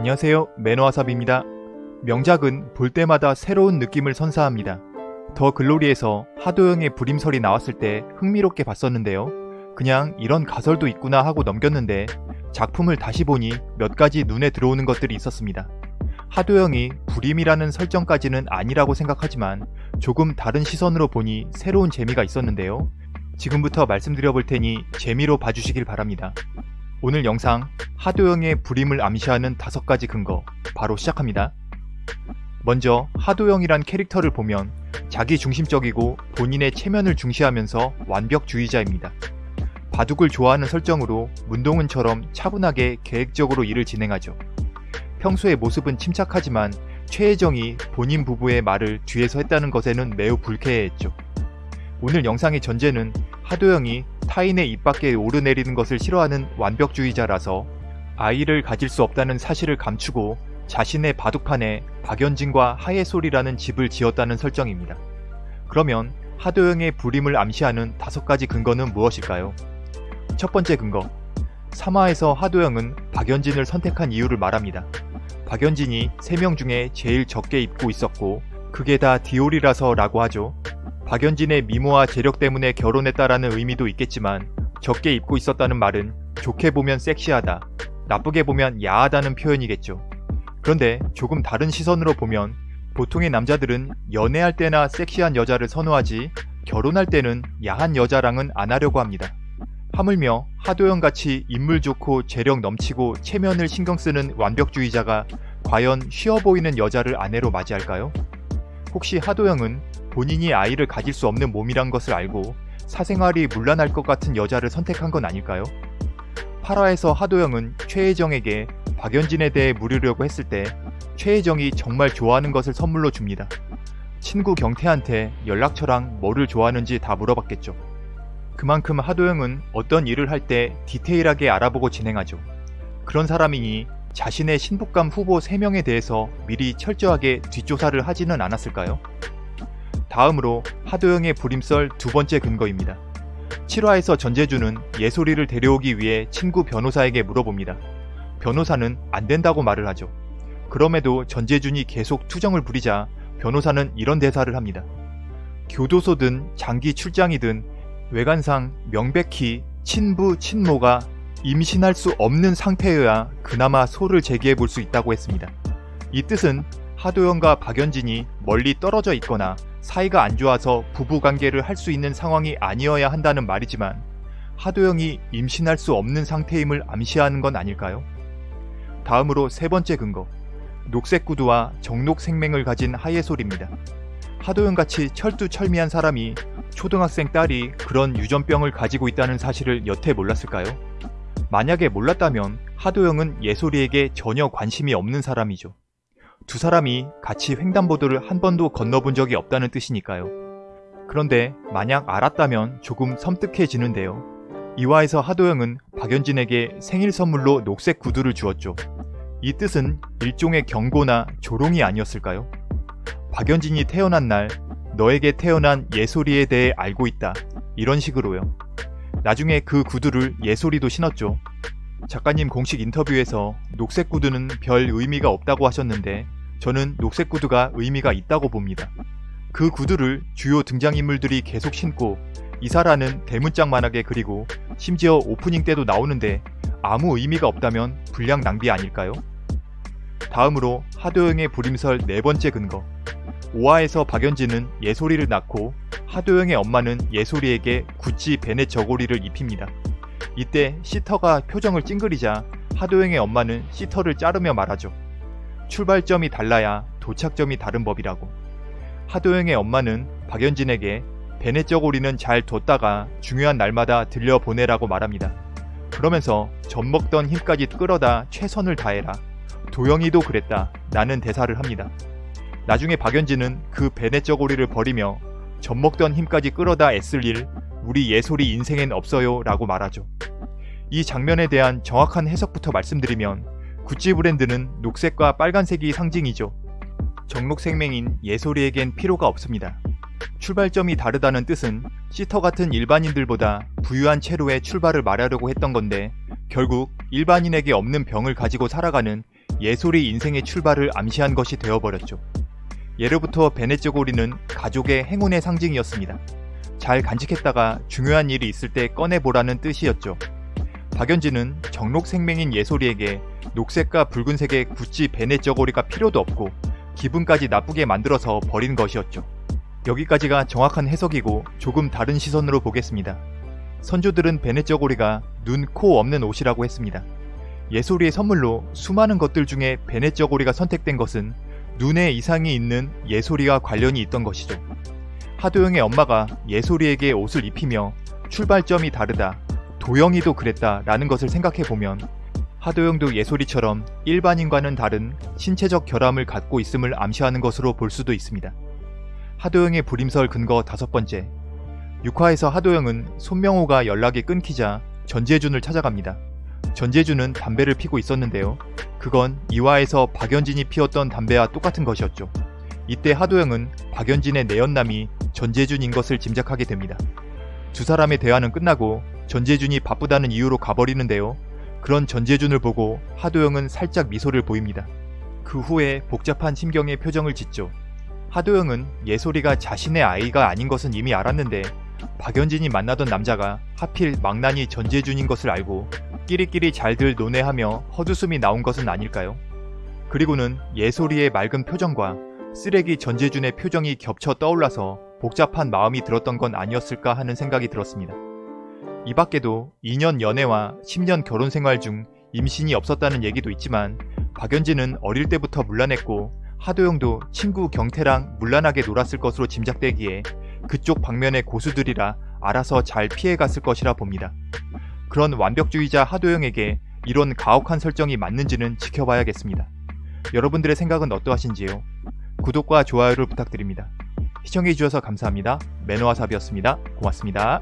안녕하세요 매너와삽입니다. 명작은 볼 때마다 새로운 느낌을 선사합니다. 더 글로리에서 하도영의 불임설이 나왔을 때 흥미롭게 봤었는데요. 그냥 이런 가설도 있구나 하고 넘겼는데 작품을 다시 보니 몇 가지 눈에 들어오는 것들이 있었습니다. 하도영이 불임이라는 설정까지는 아니라고 생각하지만 조금 다른 시선으로 보니 새로운 재미가 있었는데요. 지금부터 말씀드려 볼 테니 재미로 봐주시길 바랍니다. 오늘 영상 하도영의 불임을 암시하는 다섯 가지 근거 바로 시작합니다. 먼저 하도영이란 캐릭터를 보면 자기 중심적이고 본인의 체면을 중시하면서 완벽주의자입니다. 바둑을 좋아하는 설정으로 문동은처럼 차분하게 계획적으로 일을 진행하죠. 평소의 모습은 침착하지만 최혜정이 본인 부부의 말을 뒤에서 했다는 것에는 매우 불쾌해했죠. 오늘 영상의 전제는 하도영이 타인의 입 밖에 오르내리는 것을 싫어하는 완벽주의자라서 아이를 가질 수 없다는 사실을 감추고 자신의 바둑판에 박연진과 하예솔이라는 집을 지었다는 설정입니다. 그러면 하도영의 불임을 암시하는 다섯 가지 근거는 무엇일까요? 첫 번째 근거. 3화에서 하도영은 박연진을 선택한 이유를 말합니다. 박연진이 3명 중에 제일 적게 입고 있었고 그게 다 디올이라서 라고 하죠. 박연진의 미모와 재력 때문에 결혼했다라는 의미도 있겠지만 적게 입고 있었다는 말은 좋게 보면 섹시하다, 나쁘게 보면 야하다는 표현이겠죠. 그런데 조금 다른 시선으로 보면 보통의 남자들은 연애할 때나 섹시한 여자를 선호하지 결혼할 때는 야한 여자랑은 안 하려고 합니다. 하물며 하도영같이 인물 좋고 재력 넘치고 체면을 신경쓰는 완벽주의자가 과연 쉬어 보이는 여자를 아내로 맞이할까요? 혹시 하도영은 본인이 아이를 가질 수 없는 몸이란 것을 알고 사생활이 문란할 것 같은 여자를 선택한 건 아닐까요? 8화에서 하도영은 최혜정에게 박연진에 대해 물으려고 했을 때 최혜정이 정말 좋아하는 것을 선물로 줍니다. 친구 경태한테 연락처랑 뭐를 좋아하는지 다 물어봤겠죠. 그만큼 하도영은 어떤 일을 할 때 디테일하게 알아보고 진행하죠. 그런 사람이니 자신의 신부감 후보 3명에 대해서 미리 철저하게 뒷조사를 하지는 않았을까요? 다음으로 하도영의 불임썰 두 번째 근거입니다. 7화에서 전재준은 예솔이를 데려오기 위해 친구 변호사에게 물어봅니다. 변호사는 안 된다고 말을 하죠. 그럼에도 전재준이 계속 투정을 부리자 변호사는 이런 대사를 합니다. 교도소든 장기 출장이든 외관상 명백히 친부 친모가 임신할 수 없는 상태여야 그나마 소를 제기해 볼 수 있다고 했습니다. 이 뜻은 하도영과 박연진이 멀리 떨어져 있거나 사이가 안 좋아서 부부관계를 할 수 있는 상황이 아니어야 한다는 말이지만 하도영이 임신할 수 없는 상태임을 암시하는 건 아닐까요? 다음으로 세 번째 근거. 녹색 구두와 정록 생명을 가진 하예솔입니다. 하도영같이 철두철미한 사람이 초등학생 딸이 그런 유전병을 가지고 있다는 사실을 여태 몰랐을까요? 만약에 몰랐다면 하도영은 예솔이에게 전혀 관심이 없는 사람이죠. 두 사람이 같이 횡단보도를 한 번도 건너본 적이 없다는 뜻이니까요. 그런데 만약 알았다면 조금 섬뜩해지는데요. 이화에서 하도영은 박연진에게 생일 선물로 녹색 구두를 주었죠. 이 뜻은 일종의 경고나 조롱이 아니었을까요? 박연진이 태어난 날 너에게 태어난 예솔이에 대해 알고 있다. 이런 식으로요. 나중에 그 구두를 예솔이도 신었죠. 작가님 공식 인터뷰에서 녹색 구두는 별 의미가 없다고 하셨는데 저는 녹색 구두가 의미가 있다고 봅니다. 그 구두를 주요 등장인물들이 계속 신고 이사라는 대문짝만하게 그리고 심지어 오프닝 때도 나오는데 아무 의미가 없다면 불량 낭비 아닐까요? 다음으로 하도영의 불임설 네 번째 근거 5화에서 박연진은 예솔이를 낳고 하도영의 엄마는 예솔이에게 구찌 베넷 저고리를 입힙니다. 이때 시터가 표정을 찡그리자 하도영의 엄마는 시터를 자르며 말하죠. 출발점이 달라야 도착점이 다른 법이라고. 하도영의 엄마는 박연진에게 베넷 저고리는 잘 뒀다가 중요한 날마다 들려보내라고 말합니다. 그러면서 젖먹던 힘까지 끌어다 최선을 다해라. 도영이도 그랬다. 나는 대사를 합니다. 나중에 박연진은 그 베넷 저고리를 버리며 젖먹던 힘까지 끌어다 애쓸 일 우리 예솔이 인생엔 없어요 라고 말하죠. 이 장면에 대한 정확한 해석부터 말씀드리면 구찌 브랜드는 녹색과 빨간색이 상징이죠. 정록생명인 예솔이에겐 필요가 없습니다. 출발점이 다르다는 뜻은 시터 같은 일반인들보다 부유한 채로의 출발을 말하려고 했던 건데 결국 일반인에게 없는 병을 가지고 살아가는 예솔이 인생의 출발을 암시한 것이 되어버렸죠. 예로부터 베네쩌고리는 가족의 행운의 상징이었습니다. 잘 간직했다가 중요한 일이 있을 때 꺼내보라는 뜻이었죠. 박연진은 정록 생명인 예솔이에게 녹색과 붉은색의 구찌 베네쩌고리가 필요도 없고 기분까지 나쁘게 만들어서 버린 것이었죠. 여기까지가 정확한 해석이고 조금 다른 시선으로 보겠습니다. 선조들은 베네쩌고리가 눈, 코 없는 옷이라고 했습니다. 예솔이의 선물로 수많은 것들 중에 베네쩌고리가 선택된 것은 눈에 이상이 있는 예솔이와 관련이 있던 것이죠. 하도영의 엄마가 예솔이에게 옷을 입히며 출발점이 다르다, 도영이도 그랬다 라는 것을 생각해보면 하도영도 예솔이처럼 일반인과는 다른 신체적 결함을 갖고 있음을 암시하는 것으로 볼 수도 있습니다. 하도영의 불임설 근거 다섯 번째 6화에서 하도영은 손명호가 연락이 끊기자 전재준을 찾아갑니다. 전재준은 담배를 피고 있었는데요. 그건 2화에서 박연진이 피웠던 담배와 똑같은 것이었죠. 이때 하도영은 박연진의 내연남이 전재준인 것을 짐작하게 됩니다. 두 사람의 대화는 끝나고 전재준이 바쁘다는 이유로 가버리는데요. 그런 전재준을 보고 하도영은 살짝 미소를 보입니다. 그 후에 복잡한 심경의 표정을 짓죠. 하도영은 예솔이가 자신의 아이가 아닌 것은 이미 알았는데 박연진이 만나던 남자가 하필 망나니 전재준인 것을 알고 끼리끼리 잘들 논해하며 헛웃음이 나온 것은 아닐까요? 그리고는 예솔이의 맑은 표정과 쓰레기 전재준의 표정이 겹쳐 떠올라서 복잡한 마음이 들었던 건 아니었을까 하는 생각이 들었습니다. 이 밖에도 2년 연애와 10년 결혼 생활 중 임신이 없었다는 얘기도 있지만 박연진은 어릴 때부터 물란했고 하도영도 친구 경태랑 물란하게 놀았을 것으로 짐작되기에 그쪽 방면의 고수들이라 알아서 잘 피해갔을 것이라 봅니다. 그런 완벽주의자 하도영에게 이런 가혹한 설정이 맞는지는 지켜봐야겠습니다. 여러분들의 생각은 어떠하신지요? 구독과 좋아요를 부탁드립니다. 시청해주셔서 감사합니다. 매너와삽이었습니다. 고맙습니다.